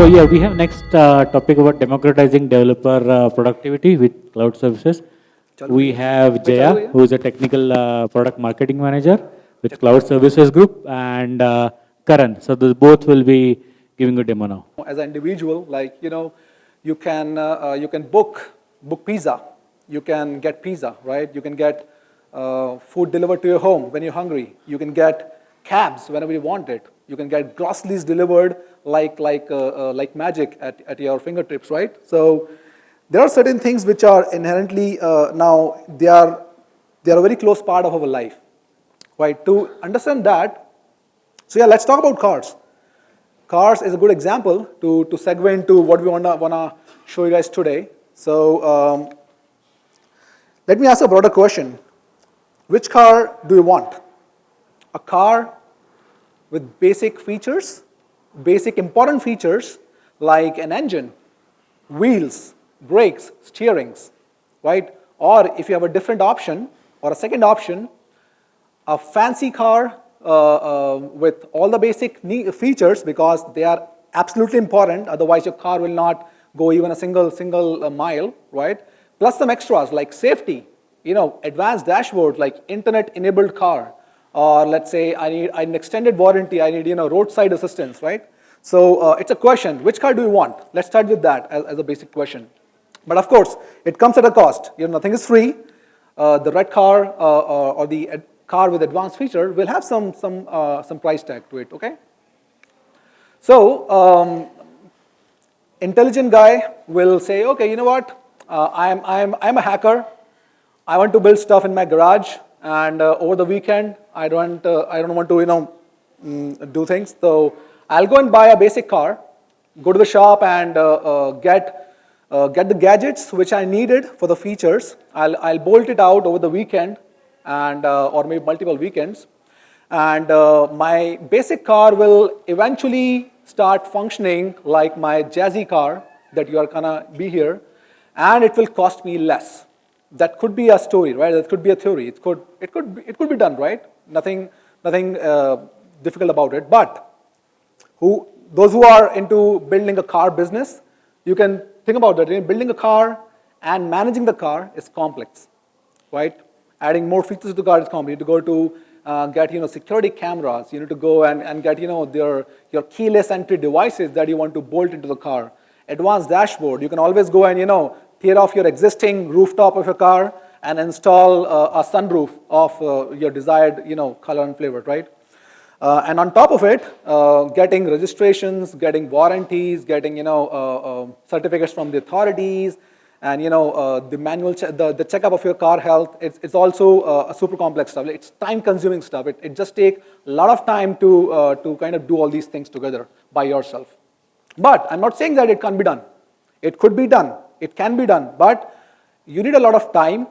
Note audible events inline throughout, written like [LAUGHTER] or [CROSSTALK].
So yeah, we have next uh, topic about democratizing developer uh, productivity with cloud services. We have Jaya, who is a technical uh, product marketing manager with Cloud Services Group, and uh, Karan. So the both will be giving a demo now. As an individual, like, you know, you can, uh, uh, you can book, book pizza. You can get pizza, right? You can get uh, food delivered to your home when you're hungry. You can get cabs whenever you want it. You can get groceries delivered like, like, uh, uh, like magic at, at your fingertips, right? So there are certain things which are inherently uh, now, they are, they are a very close part of our life, right? To understand that, so yeah, let's talk about cars. Cars is a good example to, to segue into what we wanna, wanna show you guys today. So um, let me ask a broader question. Which car do you want? A car with basic features, basic important features like an engine, wheels, brakes, steerings, right? Or if you have a different option or a second option, a fancy car uh, uh, with all the basic features because they are absolutely important, otherwise your car will not go even a single, single uh, mile, right? Plus some extras like safety, you know, advanced dashboard like internet-enabled car, or let's say I need an extended warranty, I need, you know, roadside assistance, right? So uh, it's a question, which car do you want? Let's start with that as, as, a basic question. But of course, it comes at a cost. You know, nothing is free. Uh, the red car uh, or, or, the car with advanced feature will have some, some, uh, some price tag to it, okay? So, um, intelligent guy will say, okay, you know what, uh, I'm, I'm, I'm a hacker, I want to build stuff in my garage, and uh, over the weekend, I don't, uh, I don't want to, you know, mm, do things, so I'll go and buy a basic car, go to the shop and uh, get, uh, get the gadgets which I needed for the features, I'll, I'll bolt it out over the weekend, and uh, or maybe multiple weekends. And uh, my basic car will eventually start functioning like my jazzy car that you are gonna be here, and it will cost me less. That could be a story, right? That could be a theory. It could, it could, be, it could be done, right? Nothing, nothing uh, difficult about it. But who, those who are into building a car business, you can think about that. Building a car and managing the car is complex, right? adding more features to the car is need to go to uh, get you know security cameras. You need to go and, and get you know their your keyless entry devices that you want to bolt into the car. Advanced dashboard. You can always go and you know tear off your existing rooftop of your car and install uh, a sunroof of uh, your desired you know color and flavor, right? Uh, and on top of it, uh, getting registrations, getting warranties, getting you know uh, certificates from the authorities, and you know, uh, the manual, the, the checkup of your car health, it's, it's also a super complex stuff. It's time consuming stuff. It, it just takes a lot of time to, to kind of do all these things together by yourself. But I'm not saying that it can't be done. It could be done. It can be done. But you need a lot of time.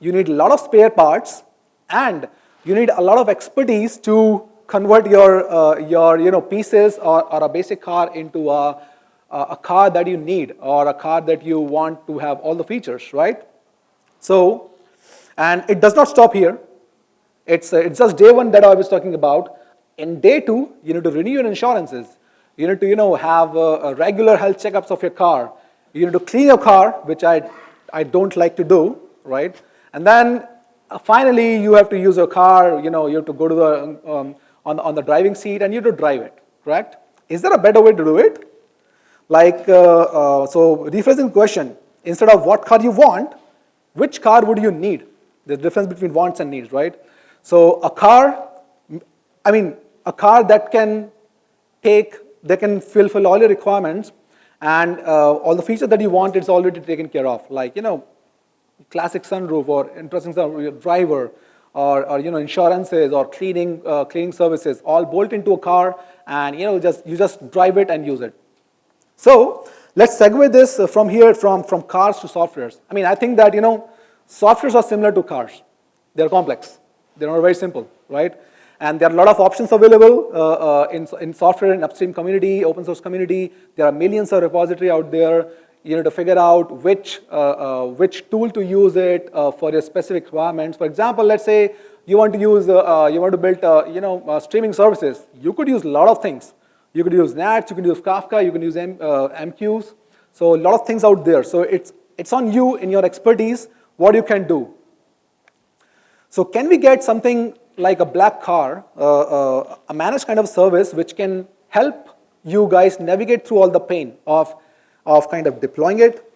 You need a lot of spare parts. And you need a lot of expertise to convert your, uh, your you know, pieces or, or a basic car into a a car that you need or a car that you want to have all the features, right? So, and it does not stop here. It's, uh, it's just day one that I was talking about. In day two, you need to renew your insurances. You need to, you know, have uh, regular health checkups of your car. You need to clean your car, which I, I don't like to do, right? And then uh, finally, you have to use your car, you know, you have to go to the, um, on, on the driving seat and you have to drive it, correct? Is there a better way to do it? Like, uh, uh, so rephrasing the question, instead of what car you want, which car would you need? The difference between wants and needs, right? So a car, I mean, a car that can take, that can fulfill all your requirements and uh, all the features that you want, it's already taken care of. Like, you know, classic sunroof or interesting sunroof, driver, or, or, you know insurances or cleaning uh, cleaning services all bolt into a car and you know just you just drive it and use it so let's segue this uh, from here from, from cars to softwares. I mean, I think that, you know, softwares are similar to cars. They're complex. They're not very simple, right? And there are a lot of options available uh, uh, in, in software and upstream community, open source community. There are millions of repository out there. You need to figure out which, uh, uh which tool to use it uh, for your specific requirements. For example, let's say you want to use, you want to build, you know, streaming services. You could use a lot of things. You could use NATS, you can use Kafka, you can use M, uh, MQs. So a lot of things out there. So it's, it's on you in your expertise, what you can do. So can we get something like a black car, uh, uh, a managed kind of service which can help you guys navigate through all the pain of, of kind of deploying it,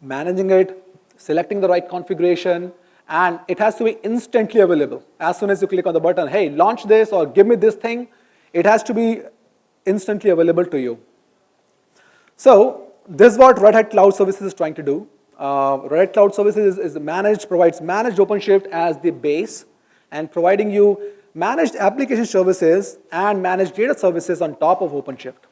managing it, selecting the right configuration, and it has to be instantly available. As soon as you click on the button, hey, launch this or give me this thing, it has to be instantly available to you. So this is what Red Hat Cloud Services is trying to do. Uh, Red Hat Cloud Services is, is managed, provides managed OpenShift as the base and providing you managed application services and managed data services on top of OpenShift.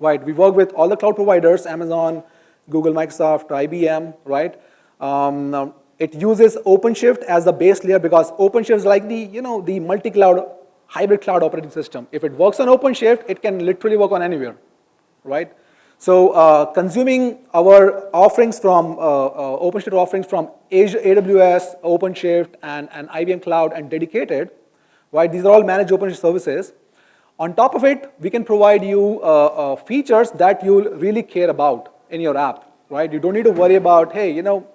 Right, we work with all the cloud providers, Amazon, Google, Microsoft, IBM, right? Um, it uses OpenShift as the base layer because OpenShift is like the, you know, the multi-cloud, hybrid cloud operating system. If it works on OpenShift, it can literally work on anywhere, right? So uh, consuming our offerings from, uh, uh, OpenShift offerings from Azure, AWS, OpenShift, and, and IBM Cloud and dedicated, right? These are all managed OpenShift services. On top of it, we can provide you uh, uh, features that you'll really care about in your app, right? You don't need to worry about, hey, you know,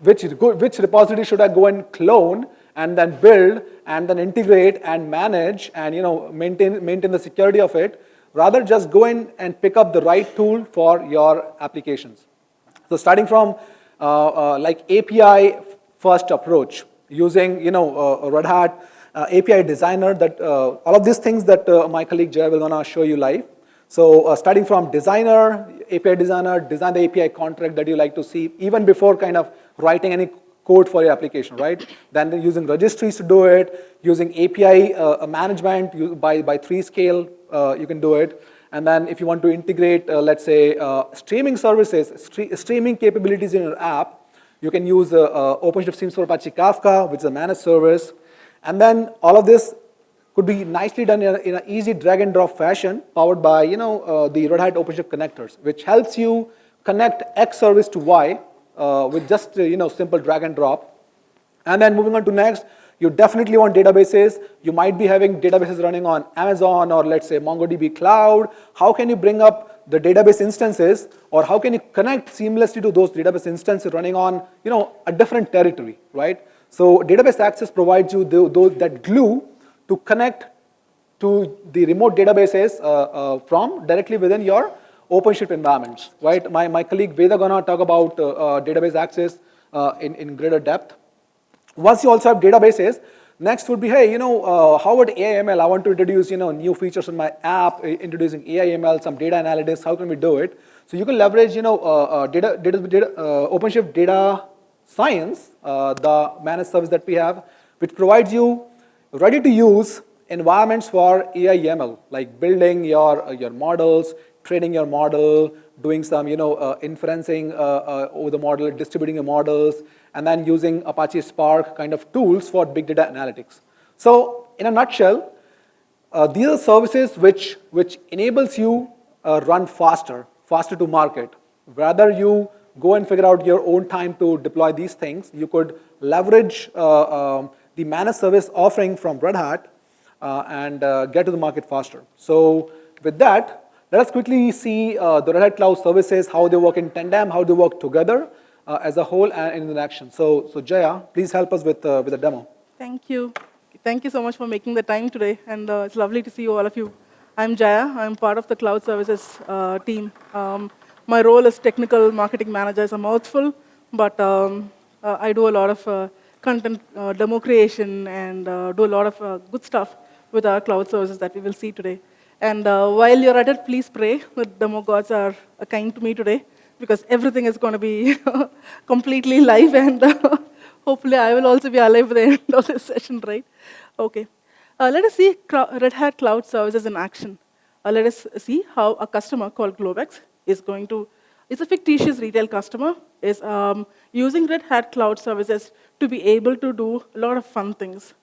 which, which repository should I go and clone and then build and then integrate and manage and you know maintain, maintain the security of it. Rather just go in and pick up the right tool for your applications. So starting from uh, uh, like API first approach using you know uh, Red Hat uh, API designer that uh, all of these things that uh, my colleague Jay will gonna show you live. So starting from designer, API designer, design the API contract that you like to see even before kind of writing any code for your application, right? Then using registries to do it, using API uh, management by, by 3scale, uh, you can do it. And then if you want to integrate, uh, let's say, uh, streaming services, stre streaming capabilities in your app, you can use uh, uh, OpenShift Streams for Apache Kafka, which is a managed service. And then all of this could be nicely done in an easy drag and drop fashion, powered by you know, the Red Hat OpenShift connectors, which helps you connect X service to Y uh, with just uh, you know simple drag and drop. And then moving on to next, you definitely want databases. You might be having databases running on Amazon or let's say MongoDB Cloud. How can you bring up the database instances or how can you connect seamlessly to those database instances running on you know, a different territory, right? So database access provides you the, the, that glue to connect to the remote databases uh, uh, from directly within your OpenShift environments, right? My, my colleague Veda gonna talk about uh, uh, database access uh, in, in greater depth. Once you also have databases, next would be, hey, you know, uh, how about AIML? I want to introduce, you know, new features in my app, introducing AIML, some data analytics, how can we do it? So you can leverage, you know, uh, uh, data, data, data OpenShift data science, the managed service that we have, which provides you ready to use environments for AIML, like building your, your models, training your model, doing some you know, uh, inferencing uh, uh, over the model, distributing your models, and then using Apache Spark kind of tools for big data analytics. So in a nutshell, uh, these are services which, which enables you uh, run faster, faster to market. Rather you go and figure out your own time to deploy these things, you could leverage uh, um, the managed service offering from Red Hat and get to the market faster. So with that, let us quickly see uh, the Red Hat Cloud services, how they work in tandem, how they work together uh, as a whole and in action. So, so Jaya, please help us with, uh, with a demo. Thank you. Thank you so much for making the time today, and uh, it's lovely to see you, all of you. I'm Jaya. I'm part of the cloud services uh, team. Um, my role as technical marketing manager is a mouthful, but um, uh, I do a lot of content demo creation and do a lot of good stuff with our cloud services that we will see today. And uh, while you're at it, please pray that the more gods are kind to me today, because everything is going to be [LAUGHS] completely live, and uh, [LAUGHS] hopefully I will also be alive at the end of this session, right? Okay. Uh, let us see Red Hat Cloud Services in action. Uh, let us see how a customer called Globex is going to, it's a fictitious retail customer, is um, using Red Hat Cloud Services to be able to do a lot of fun things.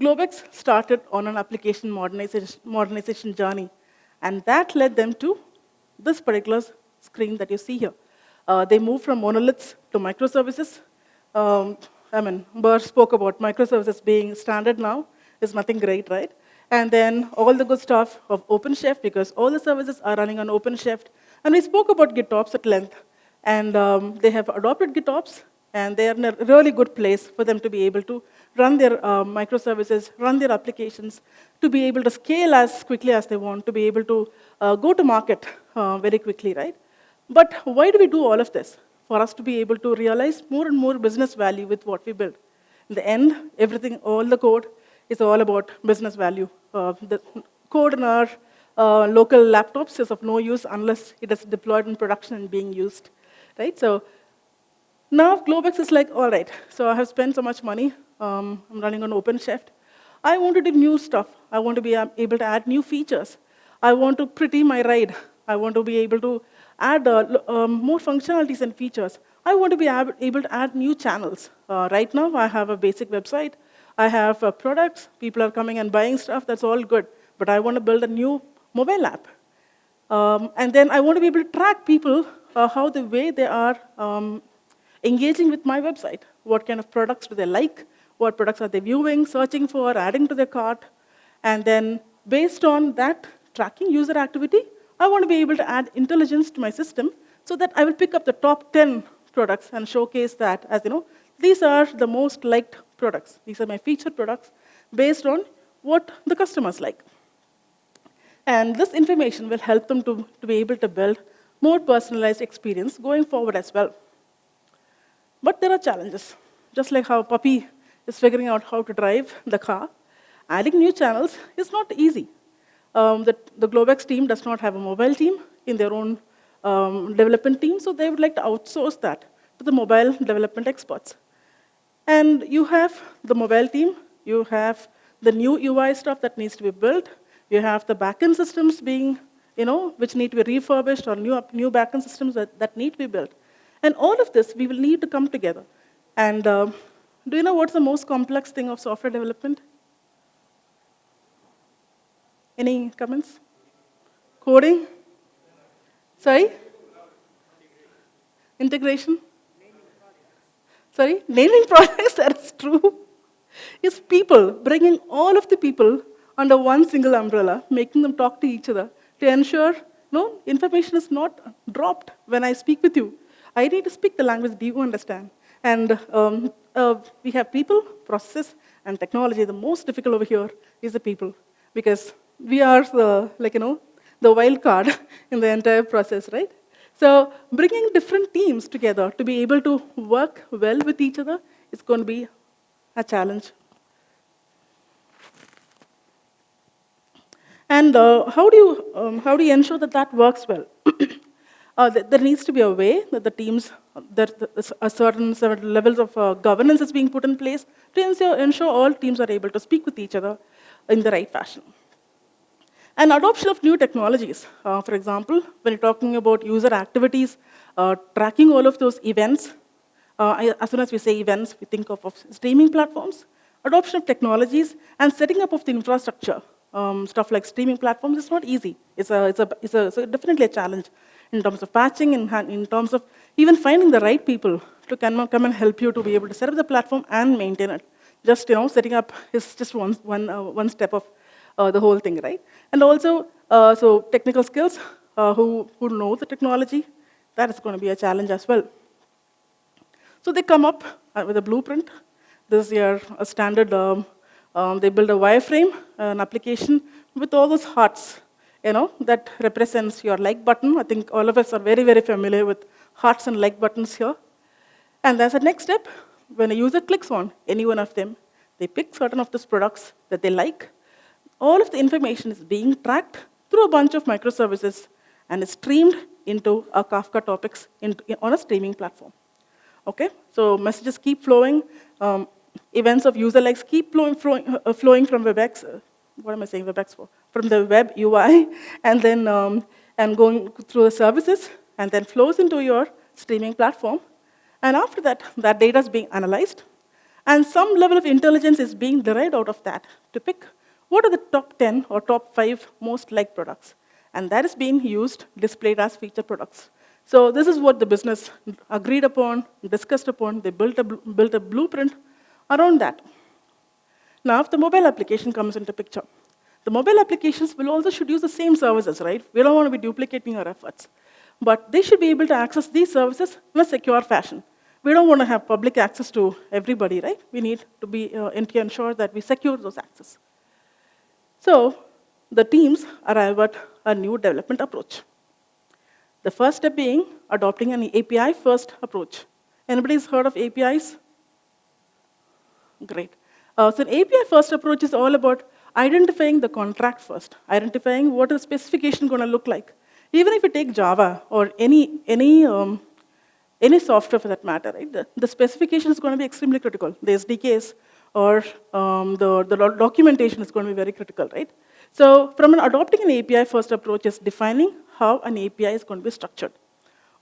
Globex started on an application modernization, modernization journey, and that led them to this particular screen that you see here. Uh, they moved from monoliths to microservices. Um, I mean, Burr spoke about microservices being standard now. Is nothing great, right? and then all the good stuff of OpenShift because all the services are running on OpenShift. And we spoke about GitOps at length, and um, they have adopted GitOps, and they are in a really good place for them to be able to run their uh, microservices, run their applications, to be able to scale as quickly as they want, to be able to uh, go to market uh, very quickly, right? But why do we do all of this? For us to be able to realize more and more business value with what we build. In the end, everything, all the code is all about business value. Uh, the code in our uh, local laptops is of no use unless it is deployed in production and being used, right? So now Globex is like, all right, so I have spent so much money. Um, I'm running on OpenShift. I want to do new stuff. I want to be um, able to add new features. I want to pretty my ride. I want to be able to add uh, um, more functionalities and features. I want to be able to add new channels. Uh, right now, I have a basic website. I have uh, products. People are coming and buying stuff. That's all good. But I want to build a new mobile app. Um, and then I want to be able to track people uh, how the way they are um, engaging with my website. What kind of products do they like? What products are they viewing, searching for, adding to their cart? And then based on that tracking user activity, I want to be able to add intelligence to my system so that I will pick up the top 10 products and showcase that as, you know, these are the most liked products. These are my featured products based on what the customers like. And this information will help them to, to be able to build more personalized experience going forward as well. But there are challenges. Just like how Puppy is figuring out how to drive the car, adding new channels is not easy. Um, the, the Globex team does not have a mobile team in their own um, development team, so they would like to outsource that to the mobile development experts. And you have the mobile team, you have the new UI stuff that needs to be built, you have the backend systems being, you know, which need to be refurbished or new, new backend systems that, that need to be built. And all of this, we will need to come together. And uh, do you know what's the most complex thing of software development? Any comments? Coding? Sorry? Integration? Sorry? Naming [LAUGHS] projects, that is true. It's people, bringing all of the people under one single umbrella, making them talk to each other to ensure no information is not dropped when I speak with you. I need to speak the language do you understand. And um, uh, we have people, processes, and technology. The most difficult over here is the people, because we are the, like, you know, the wild card [LAUGHS] in the entire process, right? So bringing different teams together to be able to work well with each other is going to be a challenge. And uh, how, do you, um, how do you ensure that that works well? [CLEARS THROAT] uh, there needs to be a way that the teams, that a certain, certain levels of uh, governance is being put in place to ensure, ensure all teams are able to speak with each other in the right fashion. And adoption of new technologies. Uh, for example, when you're talking about user activities, uh, tracking all of those events, uh, as soon as we say events, we think of, of, streaming platforms, adoption of technologies, and setting up of the infrastructure. Um, stuff like streaming platforms is not easy. It's, a, it's, a, it's, a, it's a definitely a challenge in terms of patching, in, in terms of even finding the right people to come, come and help you to be able to set up the platform and maintain it. Just, you know, setting up is just one, one, uh, one step of uh, the whole thing, right? And also, uh, so technical skills, uh, who, who know the technology, that is going to be a challenge as well. So they come up uh, with a blueprint. This is your a standard, um, um, they build a wireframe, an application with all those hearts you know, that represents your like button. I think all of us are very, very familiar with hearts and like buttons here. And as a next step, when a user clicks on any one of them, they pick certain of those products that they like. All of the information is being tracked through a bunch of microservices and is streamed into a Kafka topics in, on a streaming platform. Okay, so messages keep flowing. Um, events of user likes keep flowing, flowing, uh, flowing from WebEx. Uh, what am I saying WebEx for? From the web UI, [LAUGHS] and then um, and going through the services, and then flows into your streaming platform. And after that, that data is being analyzed, and some level of intelligence is being derived out of that to pick what are the top 10 or top 5 most liked products. And that is being used, displayed as feature products. So this is what the business agreed upon, discussed upon. They built a, built a blueprint around that. Now, if the mobile application comes into picture, The mobile applications will also should use the same services, right? We don't want to be duplicating our efforts. But they should be able to access these services in a secure fashion. We don't want to have public access to everybody, right? We need to be uh, ensure that we secure those access. So the teams arrive at a new development approach. The first step being adopting an API-first approach. Anybody's heard of APIs? Great. Uh, so an API-first approach is all about identifying the contract first, identifying what the specification going to look like. Even if you take Java or any, any, um, any software for that matter, right, the, the specification is going to be extremely critical. The SDKs or um, the, the documentation is going to be very critical, right? So from an adopting an API-first approach is defining how an API is going to be structured.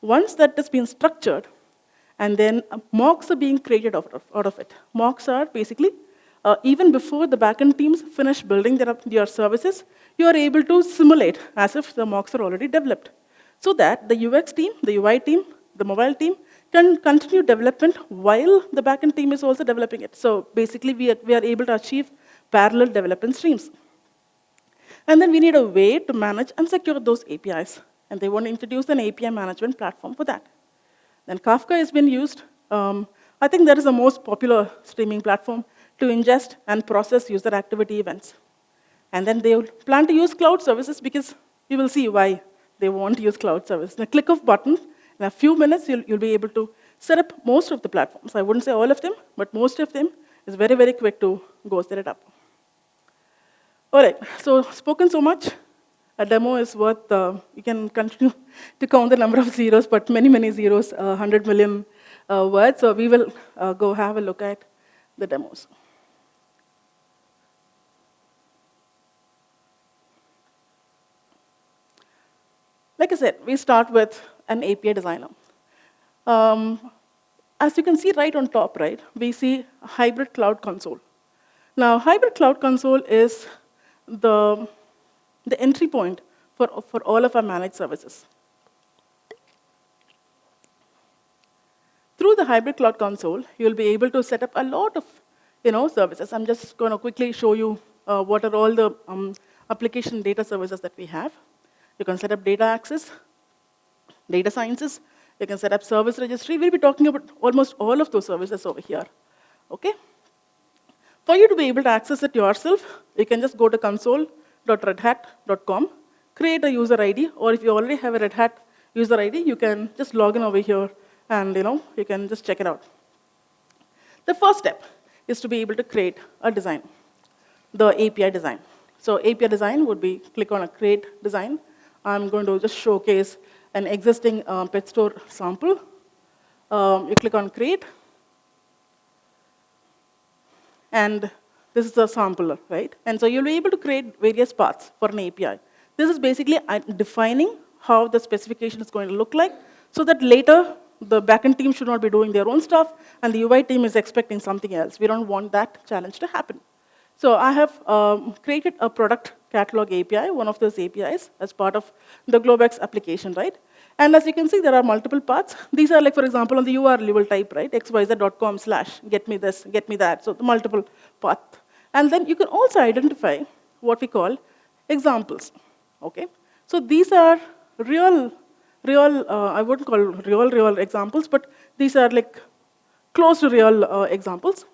Once that has been structured, and then uh, mocks are being created out of, out of it. Mocks are basically, uh, even before the backend teams finish building their, services, you are able to simulate as if the mocks are already developed. So that the UX team, the UI team, the mobile team can continue development while the backend team is also developing it. So basically, we are, we are able to achieve parallel development streams. And then we need a way to manage and secure those APIs. And they want to introduce an API management platform for that. Then Kafka has been used. Um, I think that is the most popular streaming platform to ingest and process user activity events. And then they plan to use cloud services because you will see why they want to use cloud service. In a click of button, in a few minutes, you'll, you'll be able to set up most of the platforms. I wouldn't say all of them, but most of them is very, very quick to go set it up. All right, so spoken so much a demo is worth, uh, you can continue [LAUGHS] to count the number of zeros, but many, many zeros, uh, 100 million uh, words. So we will uh, go have a look at the demos. Like I said, we start with an API designer. Um, as you can see right on top, right, we see hybrid cloud console. Now, hybrid cloud console is the the entry point for, for all of our managed services. Through the hybrid cloud console, you'll be able to set up a lot of you know, services. I'm just going to quickly show you uh, what are all the um, application data services that we have. You can set up data access, data sciences, you can set up service registry. We'll be talking about almost all of those services over here. Okay? For you to be able to access it yourself, you can just go to console redhat.com, create a user ID, or if you already have a Red Hat user ID, you can just log in over here and you know you can just check it out. The first step is to be able to create a design, the API design. So API design would be click on a create design. I'm going to just showcase an existing um, pet store sample. Um, you click on create, and this is a sampler, right? And so you'll be able to create various paths for an API. This is basically uh, defining how the specification is going to look like so that later the backend team should not be doing their own stuff and the UI team is expecting something else. We don't want that challenge to happen. So I have um, created a product catalog API, one of those APIs, as part of the Globex application, right? And as you can see, there are multiple paths. These are like, for example, on the URL level type, right, xyz.com slash get me this, get me that. So the multiple path. And then you can also identify what we call examples, okay? So these are real, real, uh, I wouldn't call real, real examples, but these are like close to real uh, examples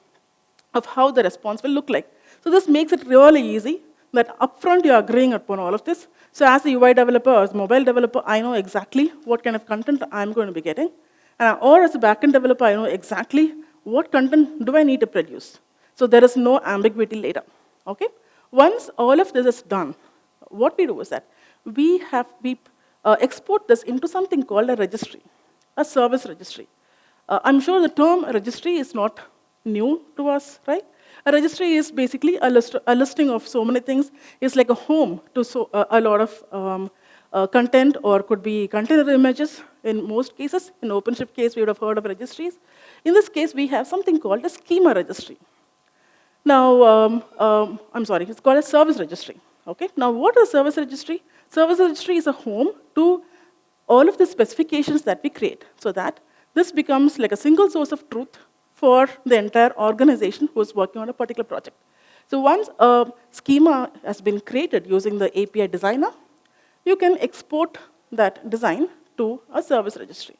of how the response will look like. So this makes it really easy that upfront you're agreeing upon all of this. So as a UI developer as a mobile developer, I know exactly what kind of content I'm going to be getting. And, or as a backend developer, I know exactly what content do I need to produce. So there is no ambiguity later. Okay? Once all of this is done, what we do is that we have we uh, export this into something called a registry, a service registry. Uh, I'm sure the term registry is not new to us, right? A registry is basically a, list, a listing of so many things. It's like a home to so, uh, a lot of um, uh, content or could be container images in most cases. In OpenShift case, we would have heard of registries. In this case, we have something called a schema registry. Now, um, um, I'm sorry, it's called a service registry. Okay. Now, what is a service registry? Service registry is a home to all of the specifications that we create so that this becomes like a single source of truth for the entire organization who's working on a particular project. So once a schema has been created using the API designer, you can export that design to a service registry.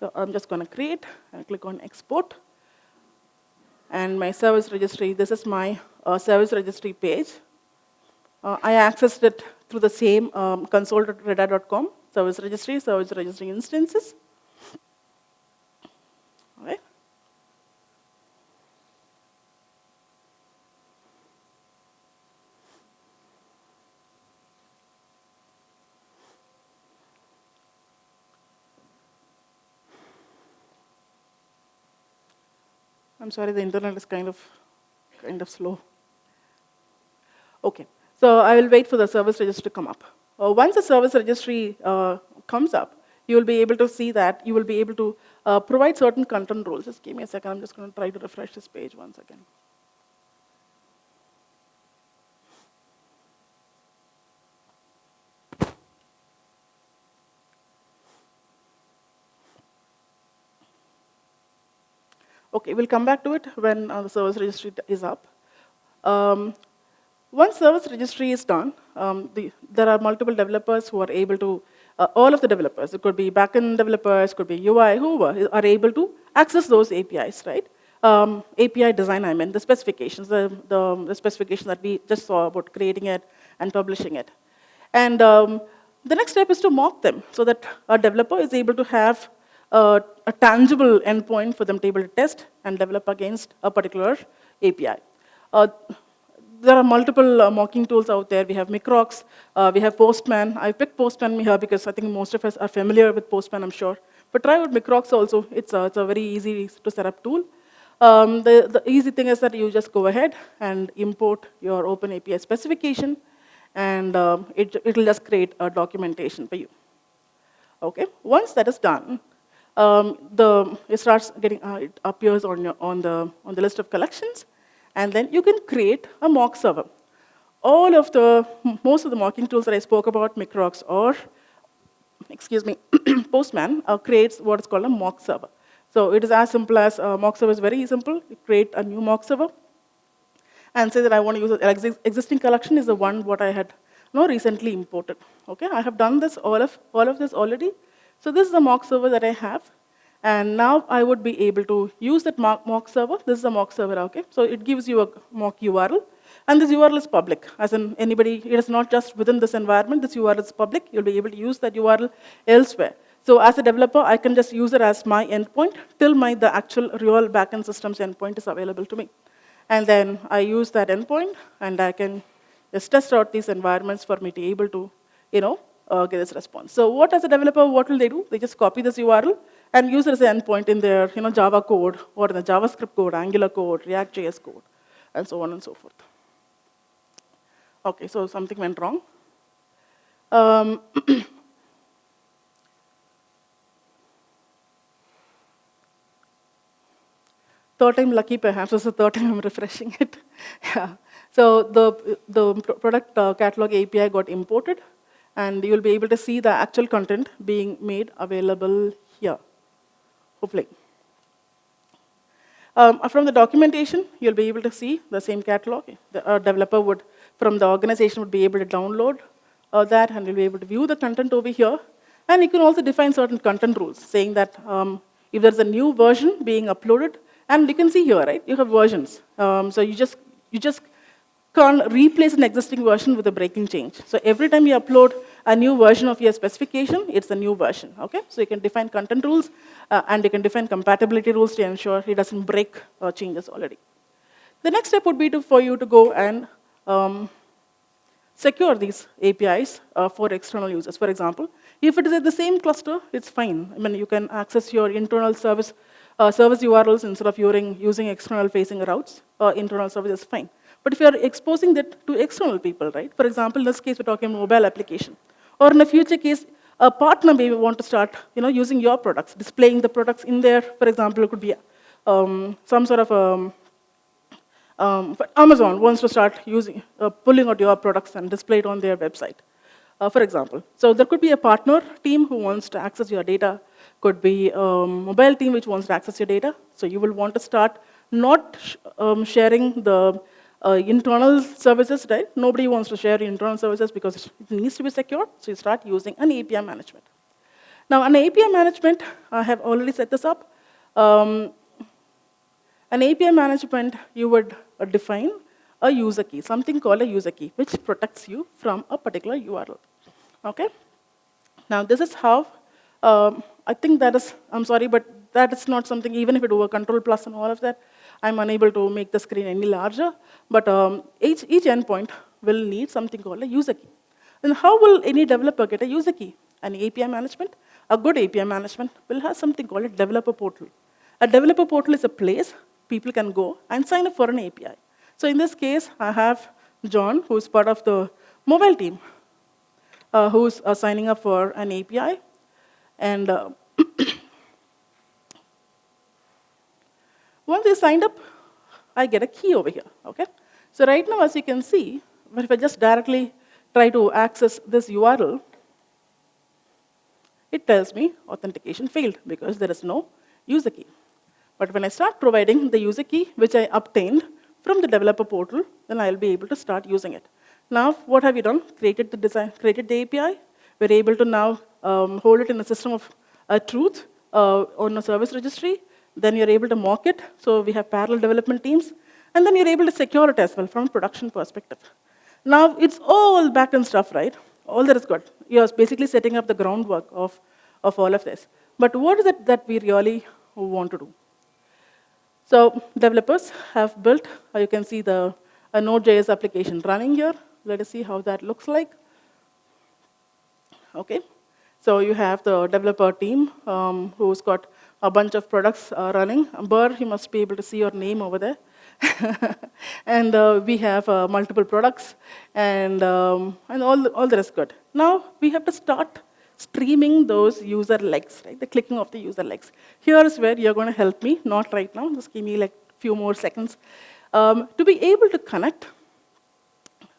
So I'm just going to create and click on export. And my service registry, this is my uh, service registry page. Uh, I accessed it through the same um, console.redhat.com, service registry, service registry instances. All right. I'm sorry, the internet is kind of, kind of slow. Okay, so I will wait for the service registry to come up. Uh, once the service registry uh, comes up, you will be able to see that you will be able to uh, provide certain content rules. Just give me a second, I'm just going to try to refresh this page once again. Okay, we'll come back to it when uh, the service registry is up. Um, once service registry is done, um, the, there are multiple developers who are able to, uh, all of the developers, it could be backend developers, could be UI, whoever, are able to access those APIs, right? Um, API design, I mean, the specifications, the, the, the specification that we just saw about creating it and publishing it. And um, the next step is to mock them so that a developer is able to have a, a tangible endpoint for them to be able to test and develop against a particular API. Uh, there are multiple uh, mocking tools out there. We have Microcks, uh, we have Postman. I picked Postman here because I think most of us are familiar with Postman, I'm sure. But try out Microcks also. It's a, it's a very easy to set up tool. Um, the, the easy thing is that you just go ahead and import your OpenAPI specification, and um, it, it'll just create a documentation for you. Okay, once that is done, um, the, it starts getting, uh, it appears on, your, on, the, on the list of collections, and then you can create a mock server. All of the, most of the mocking tools that I spoke about, Microcks or, excuse me, [CLEARS THROAT] Postman, uh, creates what is called a mock server. So it is as simple as, uh, mock server is very simple. You create a new mock server, and say that I want to use an existing collection is the one what I had you know, recently imported. Okay, I have done this, all of, all of this already. So this is the mock server that I have. And now I would be able to use that mock, server. This is a mock server, okay? So it gives you a mock URL. And this URL is public, as in anybody, it is not just within this environment, this URL is public. You'll be able to use that URL elsewhere. So as a developer, I can just use it as my endpoint till my, the actual real backend systems endpoint is available to me. And then I use that endpoint, and I can just test out these environments for me to be able to, you know, uh, get this response. So what as a developer, what will they do? They just copy this URL and use it as an endpoint in their you know, Java code or in the JavaScript code, Angular code, React.js code, and so on and so forth. Okay, so something went wrong. Um, [COUGHS] third time lucky perhaps, this is the third time I'm refreshing it. [LAUGHS] yeah. So the, the product uh, catalog API got imported, and you'll be able to see the actual content being made available here, hopefully. Um, from the documentation, you'll be able to see the same catalog. The uh, developer would, from the organization, would be able to download uh, that, and you'll be able to view the content over here. And you can also define certain content rules, saying that um, if there's a new version being uploaded, and you can see here, right, you have versions. Um, so you just, you just can't replace an existing version with a breaking change. So every time you upload a new version of your specification, it's a new version, okay? So you can define content rules, uh, and you can define compatibility rules to ensure it doesn't break uh, changes already. The next step would be to, for you to go and um, secure these APIs uh, for external users. For example, if it is at the same cluster, it's fine. I mean, you can access your internal service, uh, service URLs instead of using, using external facing routes. Uh, internal service is fine. But if you're exposing that to external people, right? For example, in this case, we're talking mobile application. Or in a future case, a partner may want to start you know, using your products, displaying the products in there. For example, it could be um, some sort of um, um, Amazon wants to start using, uh, pulling out your products and display it on their website, uh, for example. So there could be a partner team who wants to access your data, could be a mobile team which wants to access your data. So you will want to start not sh- um, sharing the uh, internal services, right? Nobody wants to share internal services because it needs to be secure, so you start using an API management. Now, an API management, I have already set this up. Um, an API management, you would uh, define a user key, something called a user key, which protects you from a particular URL. Okay? Now, this is how, um, I think that is, I'm sorry, but that is not something, even if it were control plus and all of that, I'm unable to make the screen any larger. But um, each, each endpoint will need something called a user key. Then how will any developer get a user key? An API management, a good API management will have something called a developer portal. A developer portal is a place people can go and sign up for an API. So in this case, I have John, who's part of the mobile team, uh, who's uh, signing up for an API. And uh, once they signed up, I get a key over here, okay? So right now, as you can see, if I just directly try to access this URL, it tells me authentication failed because there is no user key. But when I start providing the user key, which I obtained from the developer portal, then I'll be able to start using it. Now, what have we done? Created the design, created the API. We're able to now um, hold it in a system of uh, truth uh, on a service registry. Then you're able to mock it. So we have parallel development teams. And then you're able to secure it as well from a production perspective. Now, it's all backend stuff, right? All that is good. You're basically setting up the groundwork of, of all of this. But what is it that we really want to do? So developers have built, uh, you can see the a Node.js application running here. Let us see how that looks like. Okay, so you have the developer team um, who's got a bunch of products uh, running. Burr, you must be able to see your name over there. [LAUGHS] and uh, we have uh, multiple products, and, um, and all, all that is good. Now, we have to start streaming those user legs, right? The clicking of the user legs. Here is where you're going to help me, not right now, just give me like a few more seconds. Um, to be able to connect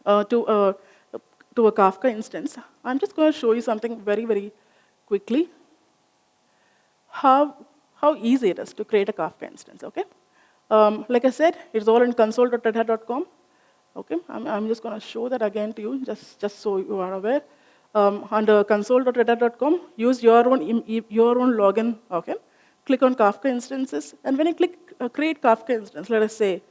uh, to, a, to a Kafka instance, I'm just going to show you something very, very quickly. How, how easy it is to create a Kafka instance, okay? Um, like I said, it's all in console.redhat.com. Okay, I'm, I'm just going to show that again to you, just, just so you are aware um, under console.redhat.com, use your own, your own login, okay? Click on Kafka instances, and when you click uh, create Kafka instance, let us say,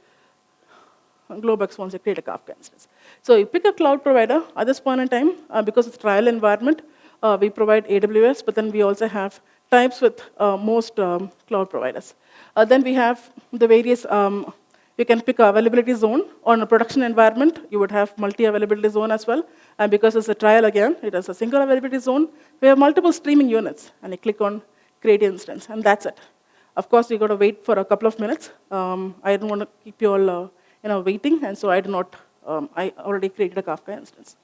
Globex wants to create a Kafka instance. So you pick a cloud provider at this point in time, uh, because it's trial environment, uh, we provide AWS, but then we also have types with uh, most um, cloud providers. Uh, then we have the various um, you can pick a availability zone. On a production environment, you would have multi-availability zone as well. And because it's a trial again, it has a single availability zone. We have multiple streaming units, and you click on create instance, and that's it. Of course, you got to wait for a couple of minutes. Um, I don't want to keep you all uh, you know, waiting, and so I do not, um, I already created a Kafka instance.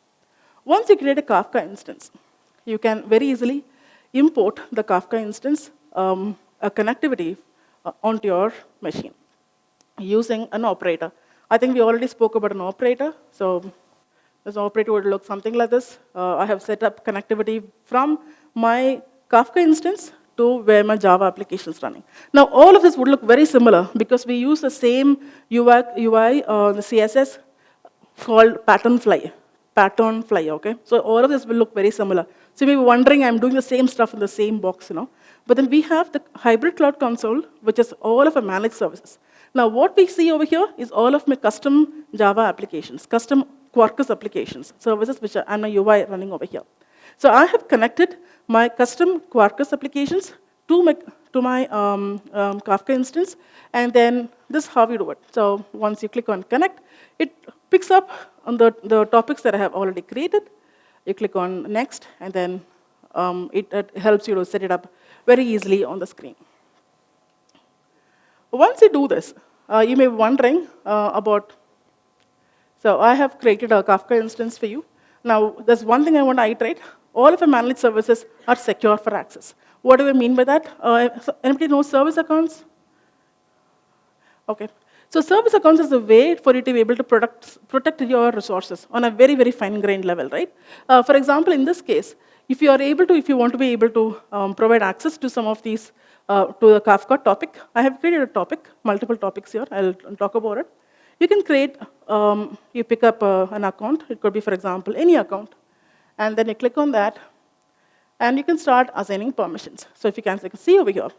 Once you create a Kafka instance, you can very easily import the Kafka instance, um, a connectivity uh, onto your machine using an operator. I think we already spoke about an operator. So this operator would look something like this. Uh, I have set up connectivity from my Kafka instance to where my Java application is running. Now, all of this would look very similar because we use the same UI, UI uh, the CSS called PatternFly, pattern fly, okay? So all of this will look very similar. So you may be wondering, I'm doing the same stuff in the same box, you know? But then we have the hybrid cloud console, which is all of our managed services. Now, what we see over here is all of my custom Java applications, custom Quarkus applications, services which are and my UI running over here. So I have connected my custom Quarkus applications to my, to my um, um, Kafka instance, and then this is how we do it. So once you click on connect, it picks up on the, the topics that I have already created. You click on next, and then um, it, it helps you to set it up very easily on the screen. Once you do this, uh, you may be wondering uh, about, so I have created a Kafka instance for you. Now, there's one thing I want to iterate. All of our managed services are secure for access. What do I mean by that? Uh, anybody know service accounts? Okay. So service accounts is a way for you to be able to protect, protect your resources on a very, very fine-grained level, right? Uh, for example, in this case, if you are able to, if you want to be able to um, provide access to some of these uh, to the Kafka topic. I have created a topic, multiple topics here. I'll talk about it. You can create, um, you pick up uh, an account. It could be, for example, any account. And then you click on that, and you can start assigning permissions. So if you can see over here,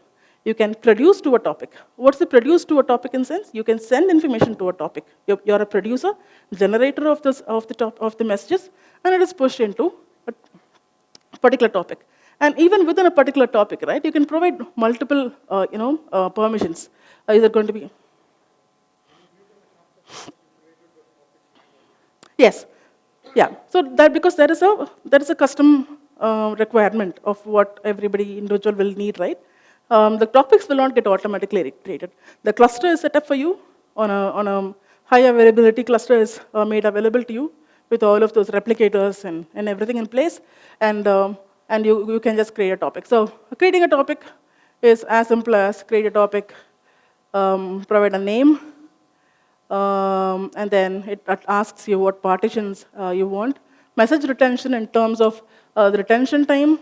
you can produce to a topic. What's the produce to a topic in sense? You can send information to a topic. You're, you're a producer, generator of, this, of, the top, of the messages, and it is pushed into a particular topic. And even within a particular topic, right, you can provide multiple, uh, you know, uh, permissions. Uh, is it going to be? Yes. Yeah. So that because there is a there is a custom uh, requirement of what everybody individual will need, right? Um, the topics will not get automatically created. The cluster is set up for you on a on a high availability cluster is uh, made available to you with all of those replicators and, and everything in place. And um, and you, you can just create a topic. So creating a topic is as simple as create a topic, um, provide a name, um, and then it, asks you what partitions uh, you want. Message retention in terms of uh, the retention time,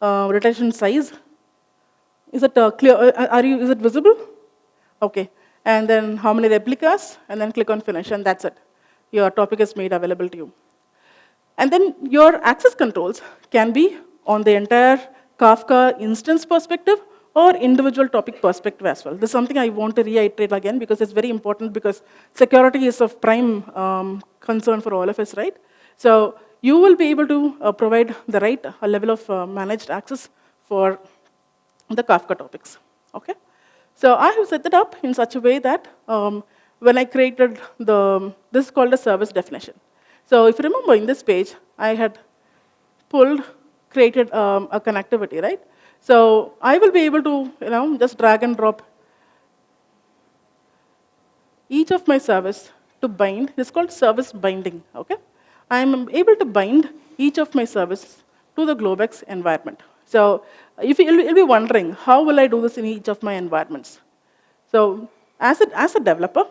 uh, retention size. Is it uh, clear? Uh, are you, is it visible? Okay. And then how many replicas, and then click on finish, and that's it. Your topic is made available to you. And then your access controls can be on the entire Kafka instance perspective or individual topic perspective as well. This is something I want to reiterate again because it's very important because security is of prime um, concern for all of us, right? So you will be able to uh, provide the right uh, level of uh, managed access for the Kafka topics, okay? So I have set it up in such a way that um, when I created the, this is called a service definition. So if you remember in this page, I had pulled, created um, a connectivity, right? So I will be able to, you know, just drag and drop each of my service to bind. It's called service binding, okay? I'm able to bind each of my services to the Globex environment. So if you, you'll be wondering, how will I do this in each of my environments? So as a, as a developer,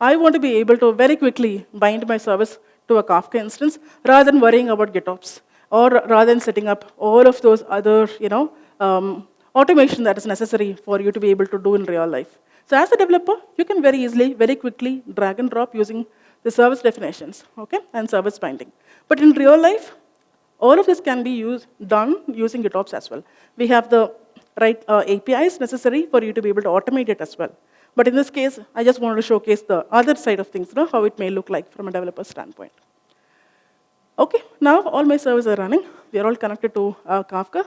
I want to be able to very quickly bind my service to a Kafka instance rather than worrying about GitOps or rather than setting up all of those other, you know, um, automation that is necessary for you to be able to do in real life. So as a developer, you can very easily, very quickly drag and drop using the service definitions, okay, and service binding. But in real life, all of this can be used, done using GitOps as well. We have the right uh, APIs necessary for you to be able to automate it as well. But in this case, I just wanted to showcase the other side of things, you know, how it may look like from a developer standpoint. Okay, now all my servers are running. They're all connected to uh, Kafka.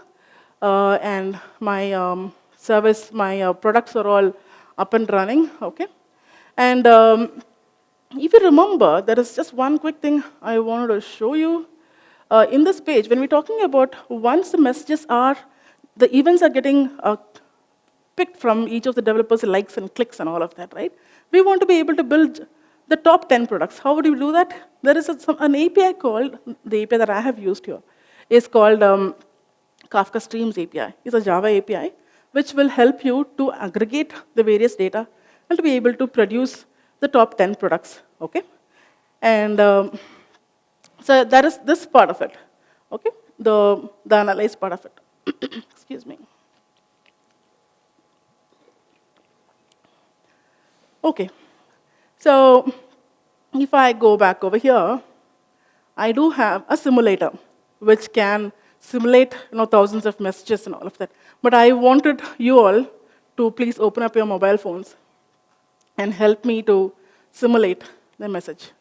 Uh, and my um, service, my uh, products are all up and running, okay? And um, if you remember, there is just one quick thing I wanted to show you. Uh, in this page, when we're talking about once the messages are, the events are getting uh, picked from each of the developers' likes and clicks and all of that, right? We want to be able to build the top 10 products. How would you do that? There is a, some, an API called, the API that I have used here, is called um, Kafka Streams API. It's a Java API, which will help you to aggregate the various data and to be able to produce the top 10 products, okay? And um, so that is this part of it, okay? The, the analyze part of it. [COUGHS] Excuse me. Okay, so if I go back over here, I do have a simulator which can simulate you know, thousands of messages and all of that. But I wanted you all to please open up your mobile phones and help me to simulate the message.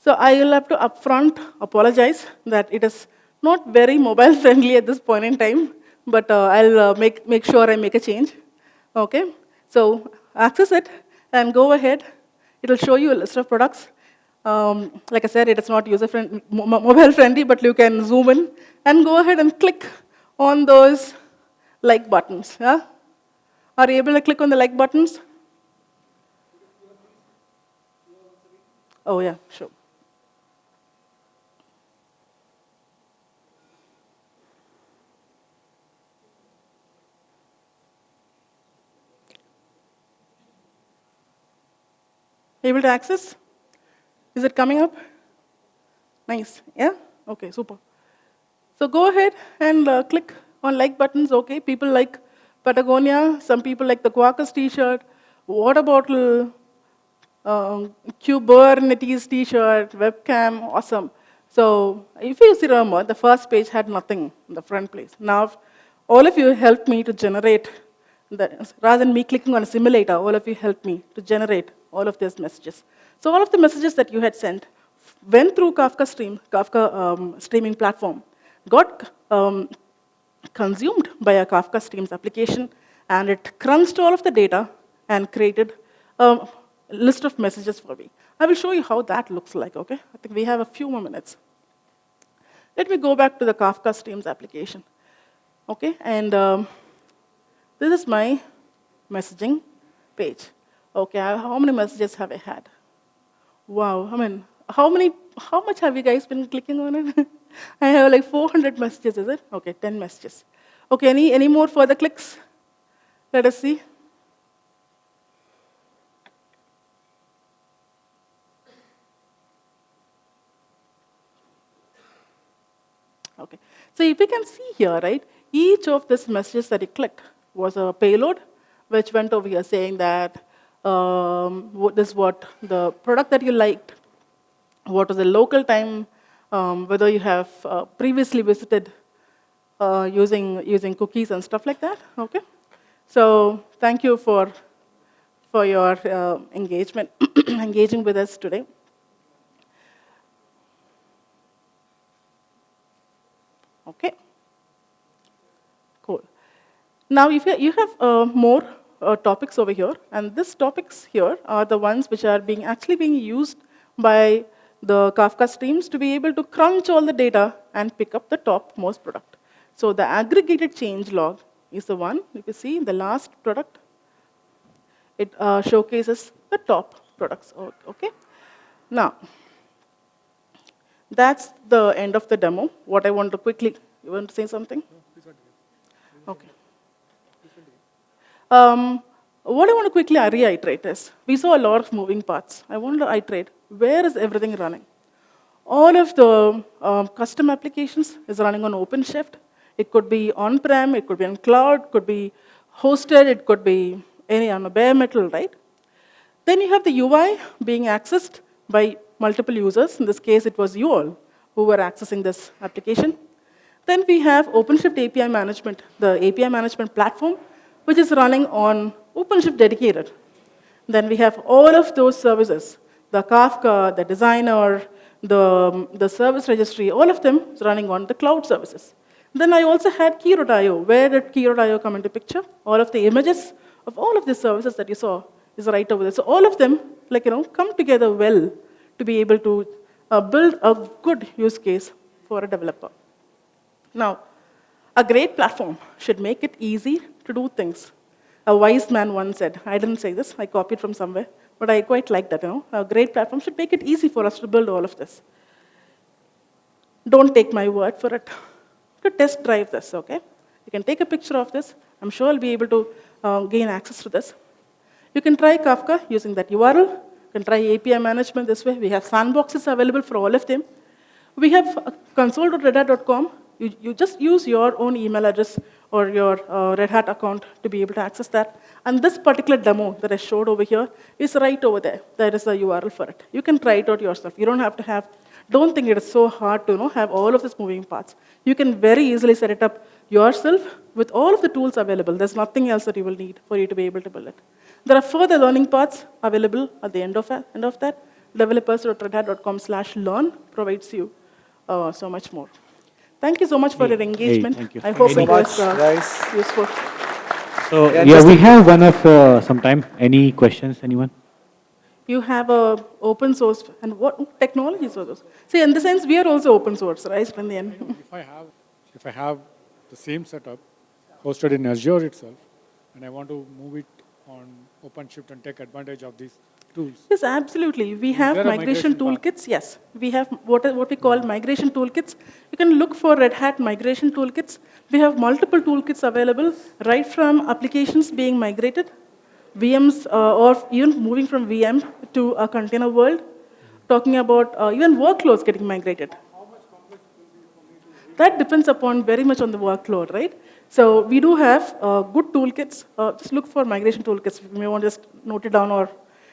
So I will have to upfront apologize that it is not very mobile [LAUGHS] friendly at this point in time, but uh, I'll uh, make, make sure I make a change. Okay, so access it and go ahead. It'll show you a list of products. Um, like I said, it is not user friendly, mobile friendly, but you can zoom in and go ahead and click on those like buttons. Yeah? Are you able to click on the like buttons? Oh yeah, sure. Able to access? Is it coming up? Nice, yeah? Okay, super. So go ahead and uh, click on like buttons, okay. People like Patagonia, some people like the Quarkus t-shirt, water bottle, um, Kubernetes t-shirt, webcam, awesome. So if you see remember, the first page had nothing in the front place. Now, all of you helped me to generate, the, rather than me clicking on a simulator, all of you helped me to generate all of these messages. So all of the messages that you had sent went through Kafka Stream, Kafka um, streaming platform, got um, consumed by a Kafka Streams application, and it crunched all of the data and created a list of messages for me. I will show you how that looks like, okay? I think we have a few more minutes. Let me go back to the Kafka Streams application, okay? And um, this is my messaging page. Okay, how many messages have I had? Wow, I mean, how many, how much have you guys been clicking on it? [LAUGHS] I have like 400 messages, is it? Okay, 10 messages. Okay, any, any more further clicks? Let us see. Okay, so if you can see here, right, each of these messages that you clicked was a payload, which went over here saying that um, what this what the product that you liked, what was the local time, um, whether you have uh, previously visited uh, using, using cookies and stuff like that, okay? So thank you for, for your uh, engagement, [CLEARS THROAT] engaging with us today. Okay, cool. Now, if you, you have uh, more uh, topics over here, and these topics here are the ones which are being actually being used by the Kafka streams to be able to crunch all the data and pick up the topmost product. So the aggregated change log is the one, you can see in the last product, it uh, showcases the top products, okay? Now, that's the end of the demo. What I want to quickly, you want to say something? Okay. Um, what I want to quickly reiterate is, we saw a lot of moving parts. I want to iterate, where is everything running? All of the um, custom applications is running on OpenShift. It could be on-prem, it could be on cloud, could be hosted, it could be any on a bare metal, right? Then you have the UI being accessed by multiple users. In this case, it was you all who were accessing this application. Then we have OpenShift API management, the API management platform, which is running on OpenShift dedicated. Then we have all of those services, the Kafka, the designer, the, the service registry, all of them is running on the cloud services. Then I also had Quay.io. Where did Quay.io come into picture? All of the images of all of the services that you saw is right over there. So all of them, like, you know, come together well to be able to uh, build a good use case for a developer. Now, a great platform should make it easy to do things. A wise man once said, I didn't say this, I copied from somewhere, but I quite like that, you know. A great platform should make it easy for us to build all of this. Don't take my word for it. You test drive this, okay? You can take a picture of this. I'm sure I'll be able to uh, gain access to this. You can try Kafka using that URL. You can try API management this way. We have sandboxes available for all of them. We have console.redhat.com. You, you just use your own email address or your uh, Red Hat account to be able to access that. And this particular demo that I showed over here is right over there. There is a URL for it. You can try it out yourself. You don't have to have, don't think it is so hard to you know, have all of these moving parts. You can very easily set it up yourself with all of the tools available. There's nothing else that you will need for you to be able to build it. There are further learning paths available at the end of, that. End of that. Developers.redhat.com slash learn provides you uh, so much more. Thank you so much for Hey, your engagement. thank you. I hope Any- it was uh, guys. useful. So, Yeah, yeah, we have one of uh, some time. Any questions, anyone? You have a open source, and what technologies are those? See, in the sense, we are also open source, right, in the end. If I have, if I have the same setup hosted in Azure itself, and I want to move it on OpenShift and take advantage of these tools, Yes, absolutely. We have migration migration toolkits. Yes, we have what, what we call migration toolkits. You can look for Red Hat migration toolkits. We have multiple toolkits available, right from applications being migrated, VMs, uh, or even moving from VM to a container world, talking about uh, even workloads getting migrated. that depends upon very much on the workload, right? So we do have uh, good toolkits. Uh, just look for migration toolkits. You may want to just note it down or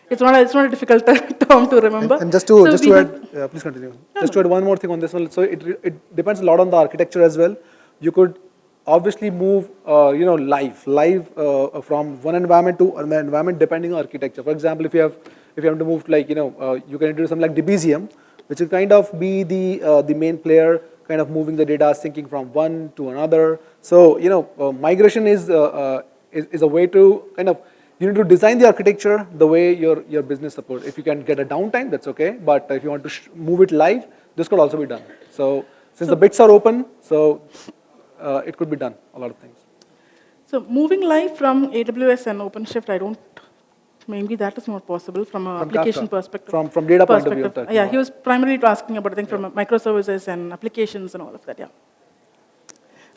it's not a, it's not a difficult [LAUGHS] term to remember. And just to, So just to add, uh, please continue. Just to add one more thing on this one. So it, it depends a lot on the architecture as well. You could obviously move, uh, you know, live, live uh, from one environment to another environment depending on architecture. For example, if you have, if you have to move to like, you know, uh, you can introduce something like Debezium, which will kind of be the, uh, the main player, kind of moving the data, syncing from one to another. So, you know, uh, migration is, uh, uh, is, is a way to kind of, you need to design the architecture the way your, your business supports. If you can get a downtime, that's okay. But if you want to sh- move it live, this could also be done. So since the bits are open, so uh, it could be done, a lot of things. So moving live from AWS and OpenShift, I don't, maybe that is not possible from a application Kafka. perspective. From- from data point of view, perspective. Yeah, he was primarily asking about, I think, from a microservices and applications and all of that, yeah.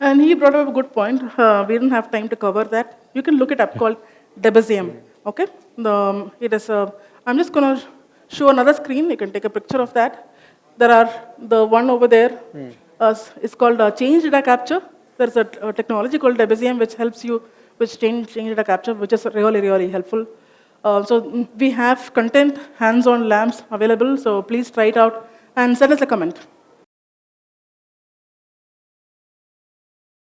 And he brought up a good point. Uh, we didn't have time to cover that. You can look it up called Debezium. Okay, the, um, it is. A, I'm just going to show another screen. You can take a picture of that. There are the one over there. Uh, it's called uh, change data capture. There's a, a technology called Debezium which helps you with change change data capture, which is really really helpful. Uh, so mm, we have content hands-on labs available. So please try it out and send us a comment.